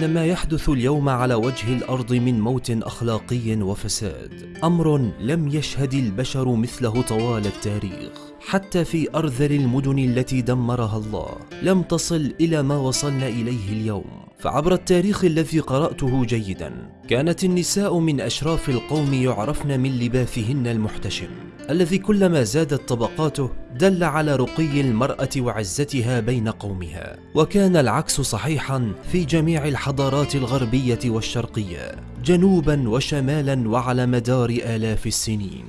أن ما يحدث اليوم على وجه الأرض من موت أخلاقي وفساد. أمر لم يشهد البشر مثله طوال التاريخ حتى في أرذل المدن التي دمرها الله. لم تصل إلى ما وصلنا إليه اليوم. فعبر التاريخ الذي قرأته جيدا كانت النساء من أشراف القوم يعرفن من لباثهن المحتشم الذي كلما زادت طبقاته دل على رقي المرأة وعزتها بين قومها وكان العكس صحيحا في جميع الحضارات الغربية والشرقية جنوبا وشمالا وعلى مدار آلاف السنين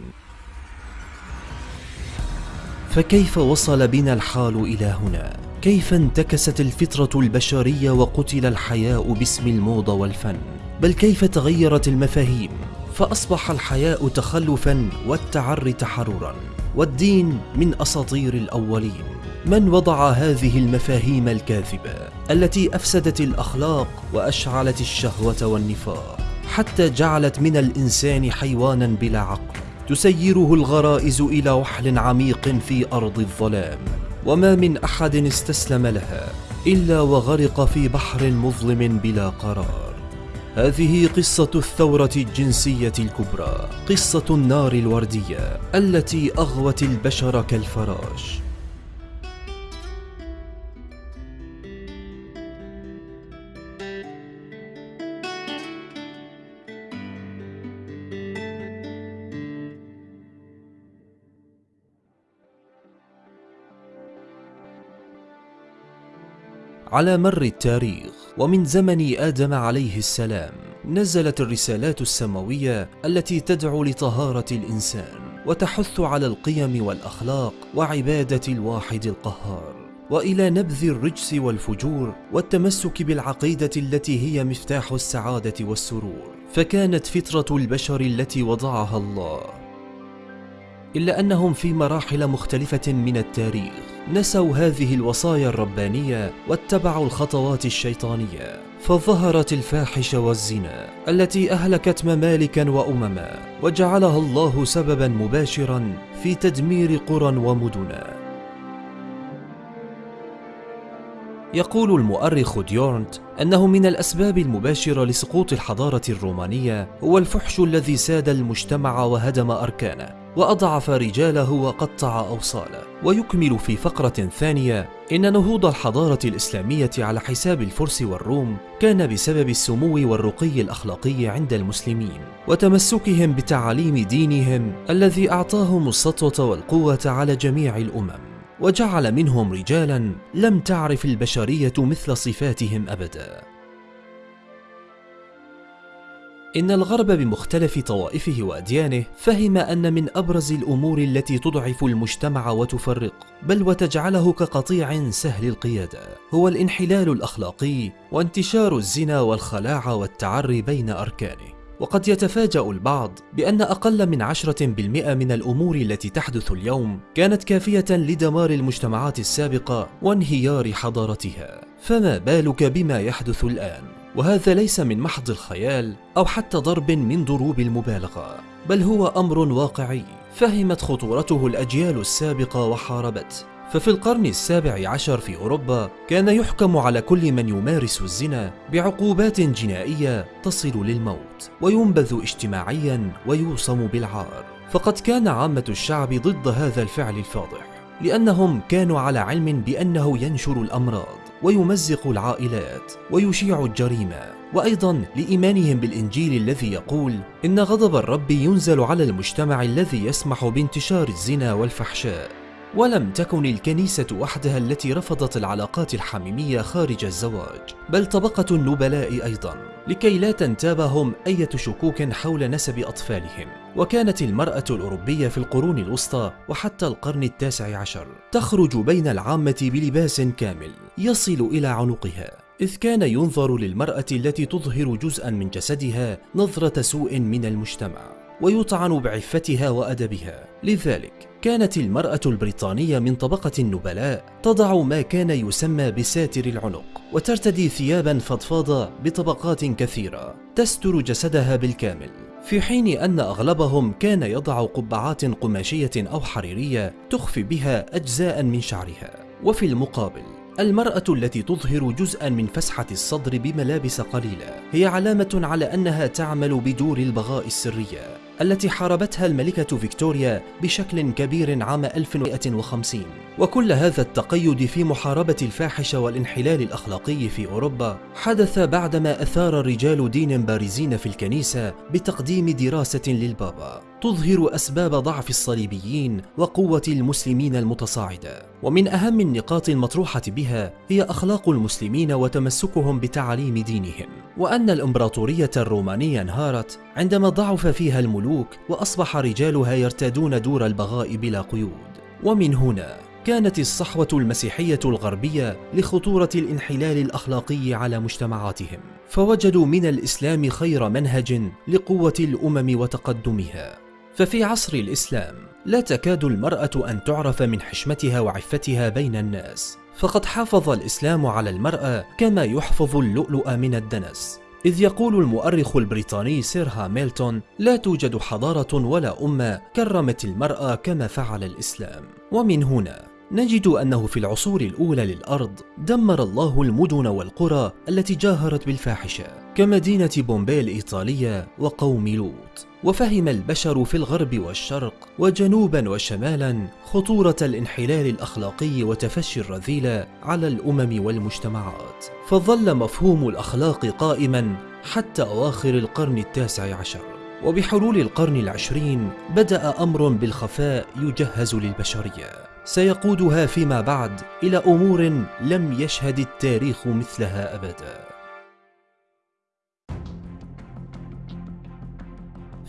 فكيف وصل بنا الحال إلى هنا؟ كيف انتكست الفطرة البشرية وقتل الحياء باسم الموضة والفن؟ بل كيف تغيرت المفاهيم؟ فأصبح الحياء تخلفا والتعري تحررا. والدين من أساطير الأولين. من وضع هذه المفاهيم الكاذبة؟ التي أفسدت الأخلاق وأشعلت الشهوة والنفاق. حتى جعلت من الإنسان حيوانا بلا عقل. تسيره الغرائز إلى وحل عميق في أرض الظلام. وما من أحد استسلم لها إلا وغرق في بحر مظلم بلا قرار. هذه قصة الثورة الجنسية الكبرى قصة النار الوردية التي أغوت البشر كالفراش. على مر التاريخ ومن زمن آدم عليه السلام نزلت الرسالات السماوية التي تدعو لطهارة الإنسان وتحث على القيم والأخلاق وعبادة الواحد القهار. وإلى نبذ الرجس والفجور والتمسك بالعقيدة التي هي مفتاح السعادة والسرور فكانت فطرة البشر التي وضعها الله. إلا أنهم في مراحل مختلفة من التاريخ. نسوا هذه الوصايا الربانية واتبعوا الخطوات الشيطانية فظهرت الفاحشة والزنا التي أهلكت ممالكا وامما وجعلها الله سببا مباشرا في تدمير قرى ومدنا يقول المؤرخ ديورنت أنه من الأسباب المباشرة لسقوط الحضارة الرومانية هو الفحش الذي ساد المجتمع وهدم أركانه. وأضعف رجاله وقطع أوصاله. ويكمل في فقرة ثانية إن نهوض الحضارة الإسلامية على حساب الفرس والروم كان بسبب السمو والرقي الأخلاقي عند المسلمين وتمسكهم بتعاليم دينهم الذي أعطاهم السطوة والقوة على جميع الأمم. وجعل منهم رجالا لم تعرف البشرية مثل صفاتهم ابدا. إن الغرب بمختلف طوائفه وأديانه فهم أن من أبرز الأمور التي تضعف المجتمع وتفرق بل وتجعله كقطيع سهل القيادة هو الانحلال الأخلاقي وانتشار الزنا والخلاعه والتعري بين أركانه. وقد يتفاجأ البعض بأن أقل من عشرة بالمئة من الأمور التي تحدث اليوم كانت كافية لدمار المجتمعات السابقة وانهيار حضارتها. فما بالك بما يحدث الآن؟ وهذا ليس من محض الخيال أو حتى ضرب من ضروب المبالغة بل هو أمر واقعي فهمت خطورته الأجيال السابقة وحاربته ففي القرن السابع عشر في أوروبا كان يحكم على كل من يمارس الزنا بعقوبات جنائية تصل للموت وينبذ اجتماعيا ويوصم بالعار. فقد كان عامة الشعب ضد هذا الفعل الفاضح لأنهم كانوا على علم بأنه ينشر الأمراض. ويمزق العائلات ويشيع الجريمة. وأيضا لإيمانهم بالإنجيل الذي يقول إن غضب الرب ينزل على المجتمع الذي يسمح بانتشار الزنا والفحشاء. ولم تكن الكنيسة وحدها التي رفضت العلاقات الحميمية خارج الزواج بل طبقة النبلاء أيضا لكي لا تنتابهم أية شكوك حول نسب أطفالهم. وكانت المرأة الأوروبية في القرون الوسطى وحتى القرن التاسع عشر تخرج بين العامة بلباس كامل يصل إلى عنقها إذ كان ينظر للمرأة التي تظهر جزءا من جسدها نظرة سوء من المجتمع ويطعن بعفتها وأدبها. لذلك كانت المرأة البريطانية من طبقة النبلاء تضع ما كان يسمى بساتر العنق وترتدي ثيابا فضفاضة بطبقات كثيرة تستر جسدها بالكامل. في حين أن أغلبهم كان يضع قبعات قماشية أو حريرية تخفي بها أجزاء من شعرها. وفي المقابل المرأة التي تظهر جزءا من فسحة الصدر بملابس قليلة هي علامة على أنها تعمل بدور البغاء السرية. التي حاربتها الملكة فيكتوريا بشكل كبير عام 1150 وكل هذا التقيد في محاربة الفاحشة والانحلال الأخلاقي في أوروبا حدث بعدما أثار رجال دين بارزين في الكنيسة بتقديم دراسة للبابا. تظهر أسباب ضعف الصليبيين وقوة المسلمين المتصاعدة ومن أهم النقاط المطروحة بها هي أخلاق المسلمين وتمسكهم بتعاليم دينهم. وأن الإمبراطورية الرومانية انهارت عندما ضعف فيها الملوك وأصبح رجالها يرتادون دور البغاء بلا قيود. ومن هنا كانت الصحوة المسيحية الغربية لخطورة الانحلال الأخلاقي على مجتمعاتهم. فوجدوا من الإسلام خير منهج لقوة الأمم وتقدمها. ففي عصر الإسلام لا تكاد المرأة أن تعرف من حشمتها وعفتها بين الناس فقد حافظ الإسلام على المرأة كما يحفظ اللؤلؤ من الدنس. إذ يقول المؤرخ البريطاني سير هاميلتون لا توجد حضارة ولا أمة كرمت المرأة كما فعل الإسلام. ومن هنا نجد أنه في العصور الأولى للأرض دمر الله المدن والقرى التي جاهرت بالفاحشة كمدينة بومبي الإيطالية وقوم لوط. وفهم البشر في الغرب والشرق وجنوبا وشمالا خطورة الانحلال الأخلاقي وتفشي الرذيلة على الأمم والمجتمعات. فظل مفهوم الأخلاق قائما حتى أواخر القرن التاسع عشر. وبحلول القرن العشرين بدأ أمر بالخفاء يجهز للبشرية. سيقودها فيما بعد إلى أمور لم يشهد التاريخ مثلها أبدا.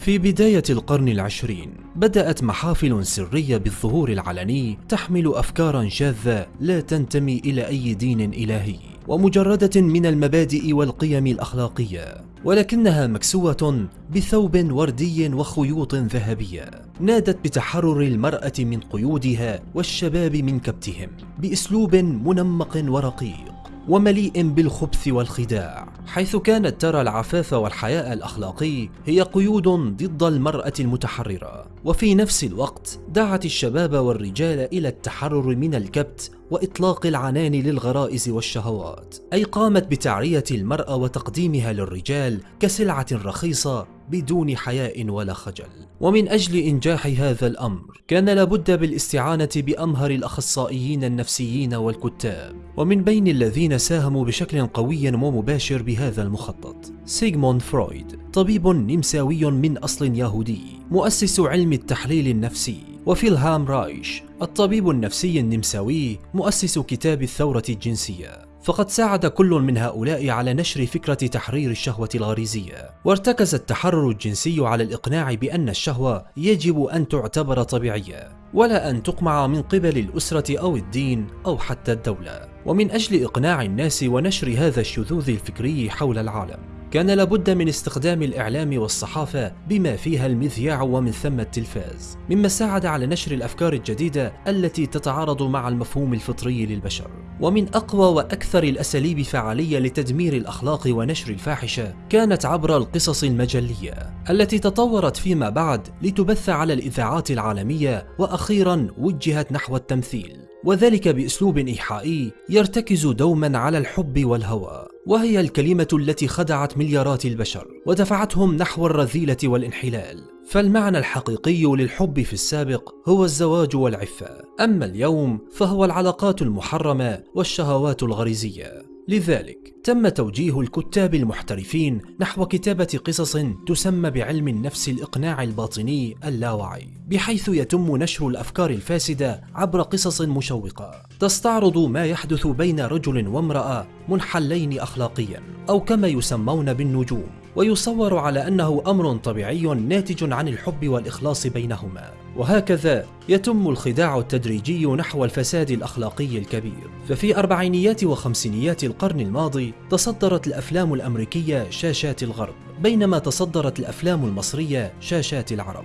في بداية القرن العشرين بدأت محافل سرية بالظهور العلني تحمل أفكارا شاذة لا تنتمي إلى أي دين إلهي ومجردة من المبادئ والقيم الأخلاقية ولكنها مكسوة بثوب وردي وخيوط ذهبية نادت بتحرر المرأة من قيودها والشباب من كبتهم بأسلوب منمق ورقيق. ومليء بالخبث والخداع حيث كانت ترى العفاف والحياء الأخلاقي هي قيود ضد المرأة المتحررة. وفي نفس الوقت دعت الشباب والرجال إلى التحرر من الكبت وإطلاق العنان للغرائز والشهوات أي قامت بتعرية المرأة وتقديمها للرجال كسلعة رخيصة بدون حياء ولا خجل. ومن أجل إنجاح هذا الأمر كان لابد بالاستعانة بأمهر الأخصائيين النفسيين والكتاب. ومن بين الذين ساهموا بشكل قوي ومباشر بهذا المخطط سيغموند فرويد. طبيب نمساوي من أصل يهودي مؤسس علم التحليل النفسي. وفيلهام رايش الطبيب النفسي النمساوي مؤسس كتاب الثورة الجنسية. فقد ساعد كل من هؤلاء على نشر فكرة تحرير الشهوة الغريزية. وارتكز التحرر الجنسي على الإقناع بأن الشهوة يجب أن تعتبر طبيعية ولا أن تقمع من قبل الأسرة أو الدين أو حتى الدولة. ومن أجل إقناع الناس ونشر هذا الشذوذ الفكري حول العالم. كان لابد من استخدام الإعلام والصحافة بما فيها المذياع ومن ثم التلفاز مما ساعد على نشر الأفكار الجديدة التي تتعارض مع المفهوم الفطري للبشر. ومن أقوى وأكثر الأساليب فعالية لتدمير الأخلاق ونشر الفاحشة كانت عبر القصص المجلية التي تطورت فيما بعد لتبث على الإذاعات العالمية وأخيرا وجهت نحو التمثيل. وذلك بأسلوب إيحائي يرتكز دوما على الحب والهوى وهي الكلمة التي خدعت مليارات البشر ودفعتهم نحو الرذيلة والانحلال. فالمعنى الحقيقي للحب في السابق هو الزواج والعفة أما اليوم فهو العلاقات المحرمة والشهوات الغريزية. لذلك تم توجيه الكتاب المحترفين نحو كتابة قصص تسمى بعلم النفس الإقناع الباطني اللاوعي بحيث يتم نشر الأفكار الفاسدة عبر قصص مشوقة. تستعرض ما يحدث بين رجل وامرأة منحلين أخلاقيا أو كما يسمون بالنجوم ويصور على أنه أمر طبيعي ناتج عن الحب والإخلاص بينهما. وهكذا يتم الخداع التدريجي نحو الفساد الأخلاقي الكبير. ففي أربعينيات وخمسينيات القرن الماضي تصدرت الأفلام الأمريكية شاشات الغرب بينما تصدرت الأفلام المصرية شاشات العرب.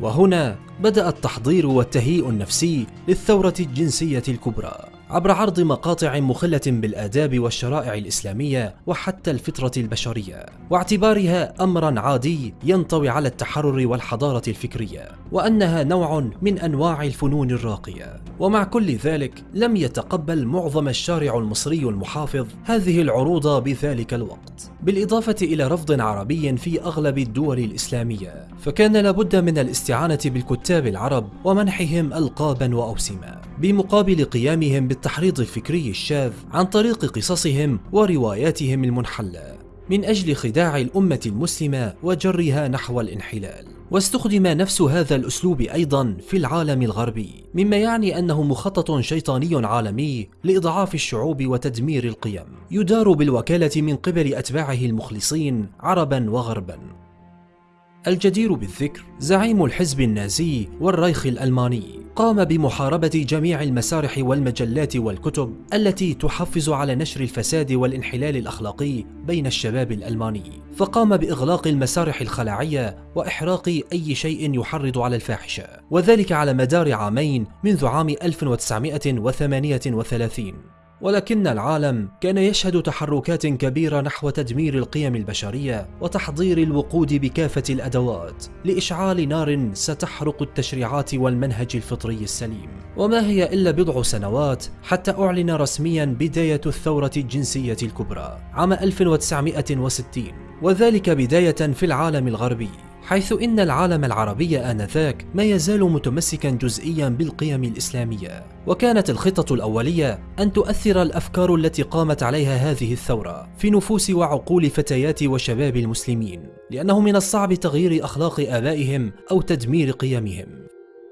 وهنا بدأ التحضير والتهيئ النفسي للثورة الجنسية الكبرى. عبر عرض مقاطع مخلة بالآداب والشرائع الإسلامية وحتى الفطرة البشرية. واعتبارها أمرا عادي ينطوي على التحرر والحضارة الفكرية وأنها نوع من أنواع الفنون الراقية. ومع كل ذلك لم يتقبل معظم الشارع المصري المحافظ هذه العروض بذلك الوقت. بالإضافة إلى رفض عربي في أغلب الدول الإسلامية فكان لابد من الاستعانة بالكتاب العرب ومنحهم ألقابا وأوسمة بمقابل قيامهم بالتحريض الفكري الشاذ عن طريق قصصهم ورواياتهم المنحلة من أجل خداع الأمة المسلمة وجرها نحو الانحلال. واستخدم نفس هذا الأسلوب أيضا في العالم الغربي مما يعني أنه مخطط شيطاني عالمي لإضعاف الشعوب وتدمير القيم يدار بالوكالة من قبل أتباعه المخلصين عربا وغربا. الجدير بالذكر زعيم الحزب النازي والريخ الألماني. قام بمحاربة جميع المسارح والمجلات والكتب التي تحفز على نشر الفساد والانحلال الأخلاقي بين الشباب الألماني. فقام بإغلاق المسارح الخلاعية وإحراق أي شيء يحرض على الفاحشة. وذلك على مدار عامين منذ عام 1938 ولكن العالم كان يشهد تحركات كبيرة نحو تدمير القيم البشرية وتحضير الوقود بكافة الأدوات لإشعال نار ستحرق التشريعات والمنهج الفطري السليم. وما هي إلا بضع سنوات حتى أعلن رسميا بداية الثورة الجنسية الكبرى عام 1960 وذلك بداية في العالم الغربي. حيث إن العالم العربي آنذاك ما يزال متمسكا جزئيا بالقيم الإسلامية. وكانت الخطة الأولية أن تؤثر الأفكار التي قامت عليها هذه الثورة في نفوس وعقول فتيات وشباب المسلمين لأنه من الصعب تغيير أخلاق آبائهم أو تدمير قيمهم.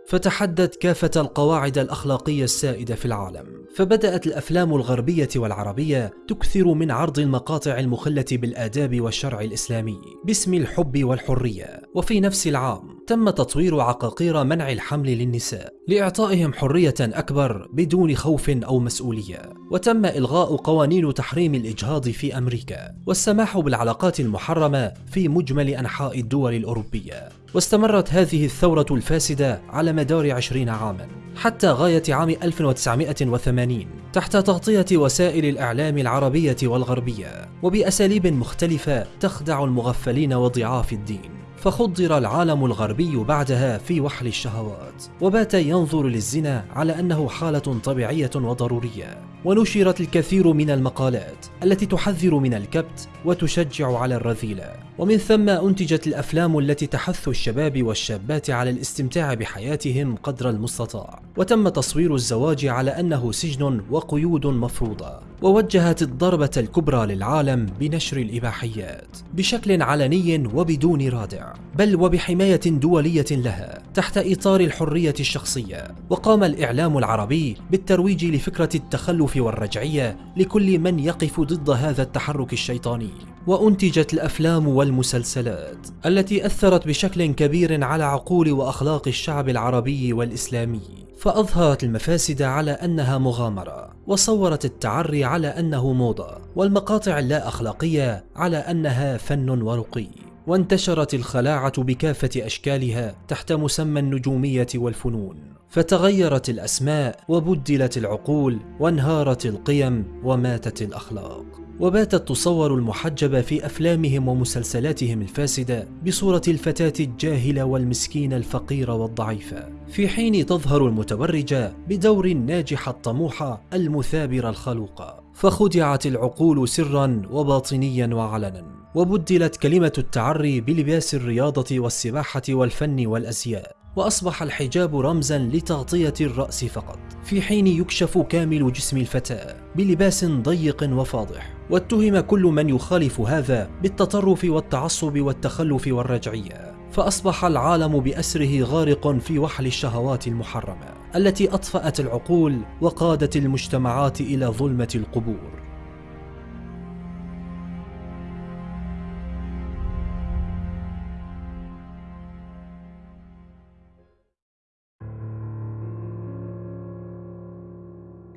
فتحدت كافة القواعد الأخلاقية السائدة في العالم فبدأت الأفلام الغربية والعربية تكثر من عرض المقاطع المخلة بالآداب والشرع الإسلامي باسم الحب والحرية. وفي نفس العام تم تطوير عقاقير منع الحمل للنساء لإعطائهم حرية أكبر بدون خوف أو مسؤولية. وتم إلغاء قوانين تحريم الإجهاض في أمريكا والسماح بالعلاقات المحرمة في مجمل أنحاء الدول الأوروبية. واستمرت هذه الثورة الفاسدة على مدار عشرين عاما حتى غاية عام 1980 تحت تغطية وسائل الإعلام العربية والغربية وبأساليب مختلفة تخدع المغفلين وضعاف الدين. فخضر العالم الغربي بعدها في وحل الشهوات وبات ينظر للزنا على أنه حالة طبيعية وضرورية. ونشرت الكثير من المقالات التي تحذر من الكبت وتشجع على الرذيلة. ومن ثم أنتجت الأفلام التي تحث الشباب والشابات على الاستمتاع بحياتهم قدر المستطاع. وتم تصوير الزواج على أنه سجن وقيود مفروضة. ووجهت الضربة الكبرى للعالم بنشر الإباحيات بشكل علني وبدون رادع. بل وبحماية دولية لها تحت إطار الحرية الشخصية وقام الإعلام العربي بالترويج لفكرة التخلف والرجعية لكل من يقف ضد هذا التحرك الشيطاني. وأنتجت الأفلام والمسلسلات التي أثرت بشكل كبير على عقول وأخلاق الشعب العربي والإسلامي. فأظهرت المفاسد على أنها مغامرة وصورت التعري على أنه موضة والمقاطع اللا أخلاقية على أنها فن ورقي. وانتشرت الخلاعة بكافة أشكالها تحت مسمى النجومية والفنون فتغيرت الأسماء وبدلت العقول وانهارت القيم وماتت الأخلاق. وباتت تصور المحجبة في أفلامهم ومسلسلاتهم الفاسدة بصورة الفتاة الجاهلة والمسكينة الفقيرة والضعيفة في حين تظهر المتبرجة بدور الناجحة الطموحة المثابرة الخلوقة فخدعت العقول سرا وباطنيا وعلنا وبدلت كلمة التعري بلباس الرياضة والسباحة والفن والأزياء وأصبح الحجاب رمزا لتغطية الرأس فقط في حين يكشف كامل جسم الفتاة بلباس ضيق وفاضح. واتهم كل من يخالف هذا بالتطرف والتعصب والتخلف والرجعية فأصبح العالم بأسره غارق في وحل الشهوات المحرمة. التي أطفأت العقول وقادت المجتمعات إلى ظلمة القبور.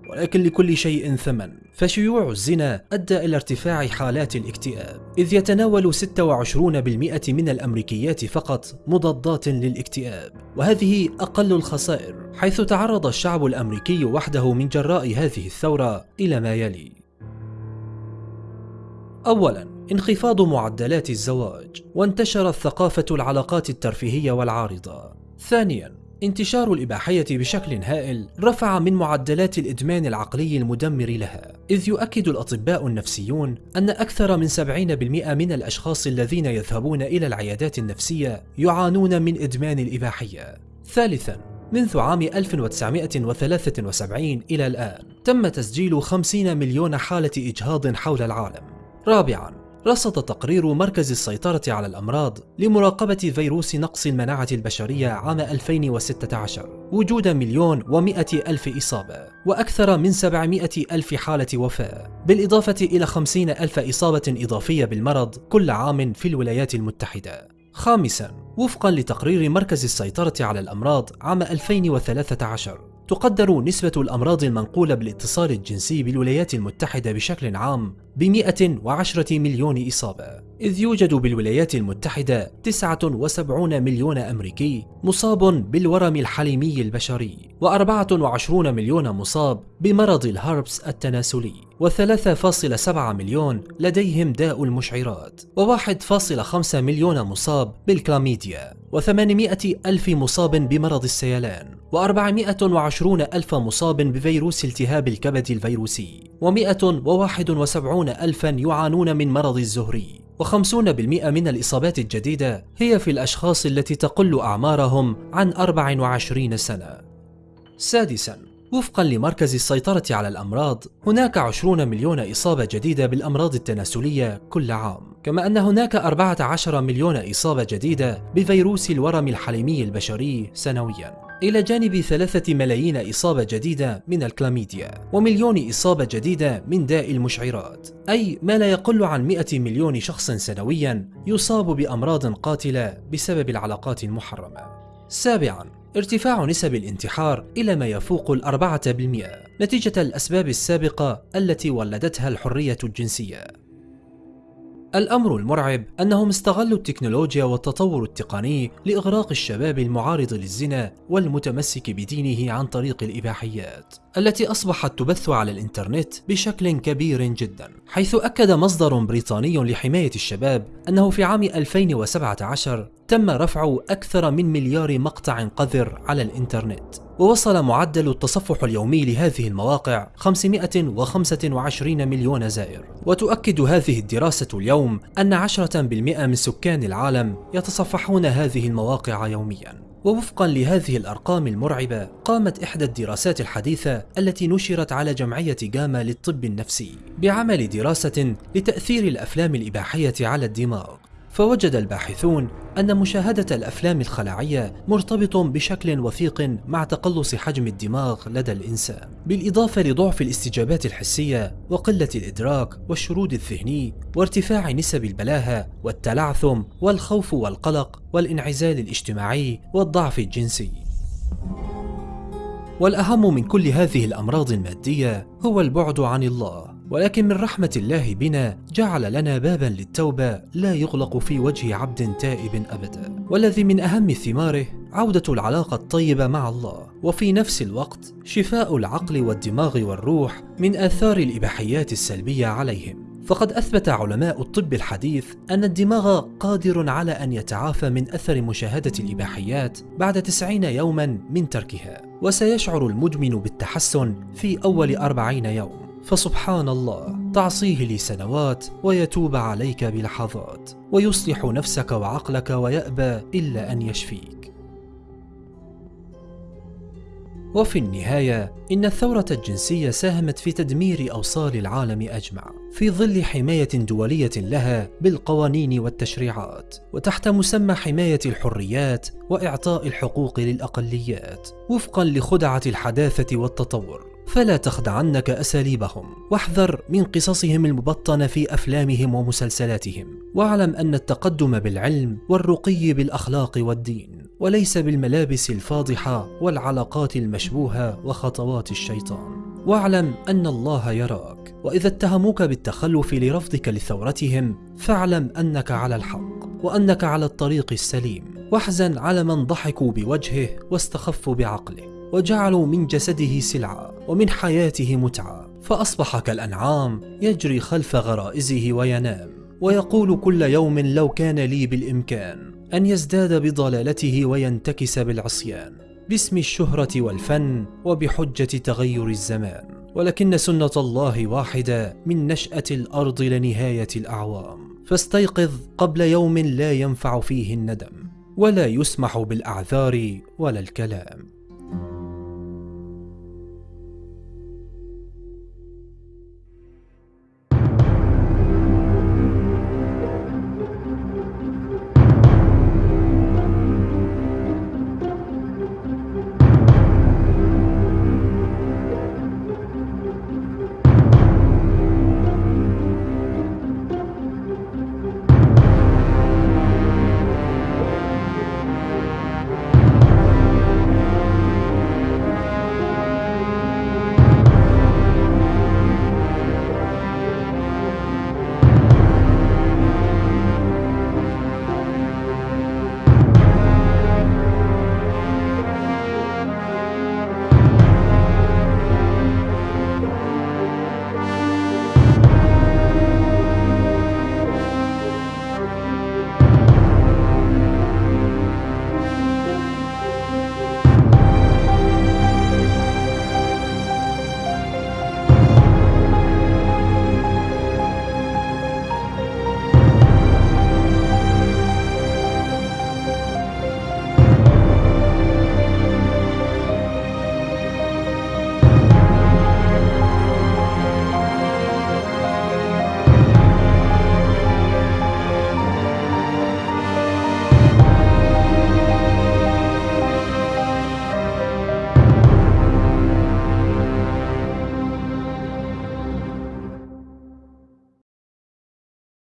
ولكن لكل شيء ثمن. فشيوع الزنا أدى إلى ارتفاع حالات الاكتئاب إذ يتناول 26% من الأمريكيات فقط مضادات للاكتئاب وهذه أقل الخسائر حيث تعرض الشعب الأمريكي وحده من جراء هذه الثورة إلى ما يلي. أولاً انخفاض معدلات الزواج وانتشرت ثقافة العلاقات الترفيهية والعارضة. ثانياً انتشار الإباحية بشكل هائل رفع من معدلات الإدمان العقلي المدمر لها إذ يؤكد الأطباء النفسيون أن أكثر من 70% من الأشخاص الذين يذهبون إلى العيادات النفسية يعانون من إدمان الإباحية. ثالثاً منذ عام 1973 إلى الآن تم تسجيل 50 مليون حالة إجهاض حول العالم. رابعاً رصد تقرير مركز السيطرة على الأمراض لمراقبة فيروس نقص المناعة البشرية عام 2016 وجود مليون ومئة ألف إصابة وأكثر من 700 ألف حالة وفاة بالإضافة إلى 50 ألف إصابة إضافية بالمرض كل عام في الولايات المتحدة. خامسا وفقا لتقرير مركز السيطرة على الأمراض عام 2013 تقدر نسبة الأمراض المنقولة بالاتصال الجنسي بالولايات المتحدة بشكل عام ب 110 مليون إصابة. إذ يوجد بالولايات المتحدة 79 مليون أمريكي مصاب بالورم الحليمي البشري و24 مليون مصاب بمرض الهربس التناسلي و3.7 مليون لديهم داء المشعرات و1.5 مليون مصاب بالكلاميديا و800 ألف مصاب بمرض السيلان و420 ألف مصاب بفيروس التهاب الكبد الفيروسي و171 ألفا يعانون من مرض الزهري و50% من الإصابات الجديدة هي في الأشخاص التي تقل أعمارهم عن 24 سنة. سادساً وفقا لمركز السيطرة على الأمراض هناك 20 مليون إصابة جديدة بالأمراض التناسلية كل عام كما أن هناك 14 مليون إصابة جديدة بفيروس الورم الحليمي البشري سنوياً. إلى جانب ثلاثة ملايين إصابة جديدة من الكلاميديا ومليون إصابة جديدة من داء المشعرات أي ما لا يقل عن 100 مليون شخص سنويا يصاب بأمراض قاتلة بسبب العلاقات المحرمة. سابعا ارتفاع نسب الانتحار إلى ما يفوق الأربعة بالمئة نتيجة الأسباب السابقة التي ولدتها الحرية الجنسية. الأمر المرعب أنهم استغلوا التكنولوجيا والتطور التقني لإغراق الشباب المعارض للزنا والمتمسك بدينه عن طريق الإباحيات. التي أصبحت تبث على الإنترنت بشكل كبير جدا حيث أكد مصدر بريطاني لحماية الشباب أنه في عام 2017 تم رفع أكثر من مليار مقطع قذر على الإنترنت ووصل معدل التصفح اليومي لهذه المواقع 525 مليون زائر. وتؤكد هذه الدراسة اليوم أن 10% من سكان العالم يتصفحون هذه المواقع يومياً. ووفقا لهذه الأرقام المرعبة قامت إحدى الدراسات الحديثة التي نشرت على جمعية جاما للطب النفسي بعمل دراسة لتأثير الأفلام الإباحية على الدماغ. فوجد الباحثون أن مشاهدة الأفلام الخلاعية مرتبط بشكل وثيق مع تقلص حجم الدماغ لدى الإنسان بالإضافة لضعف الاستجابات الحسية وقلة الإدراك والشرود الذهني وارتفاع نسب البلاهة والتلعثم والخوف والقلق والانعزال الاجتماعي والضعف الجنسي. والأهم من كل هذه الأمراض المادية هو البعد عن الله ولكن من رحمة الله بنا جعل لنا بابا للتوبة لا يغلق في وجه عبد تائب أبدا. والذي من أهم ثماره عودة العلاقة الطيبة مع الله. وفي نفس الوقت شفاء العقل والدماغ والروح من آثار الإباحيات السلبية عليهم. فقد أثبت علماء الطب الحديث أن الدماغ قادر على أن يتعافى من أثر مشاهدة الإباحيات بعد 90 يوما من تركها. وسيشعر المدمن بالتحسن في أول 40 يوم. فسبحان الله تعصيه لسنوات ويتوب عليك بلحظات ويصلح نفسك وعقلك ويأبى إلا أن يشفيك. وفي النهاية إن الثورة الجنسية ساهمت في تدمير أوصال العالم أجمع في ظل حماية دولية لها بالقوانين والتشريعات وتحت مسمى حماية الحريات وإعطاء الحقوق للأقليات وفقا لخدعة الحداثة والتطور. فلا تخدعنك أساليبهم. واحذر من قصصهم المبطنة في أفلامهم ومسلسلاتهم. واعلم أن التقدم بالعلم والرقي بالأخلاق والدين وليس بالملابس الفاضحة والعلاقات المشبوهة وخطوات الشيطان. واعلم أن الله يراك وإذا اتهموك بالتخلف لرفضك لثورتهم فاعلم أنك على الحق وأنك على الطريق السليم. واحزن على من ضحكوا بوجهه واستخفوا بعقله. وجعلوا من جسده سلعة ومن حياته متعة فأصبح كالأنعام يجري خلف غرائزه وينام. ويقول كل يوم لو كان لي بالإمكان أن يزداد بضلالته وينتكس بالعصيان. باسم الشهرة والفن وبحجة تغير الزمان. ولكن سنة الله واحدة من نشأة الأرض لنهاية الأعوام. فاستيقظ قبل يوم لا ينفع فيه الندم ولا يسمح بالأعذار ولا الكلام.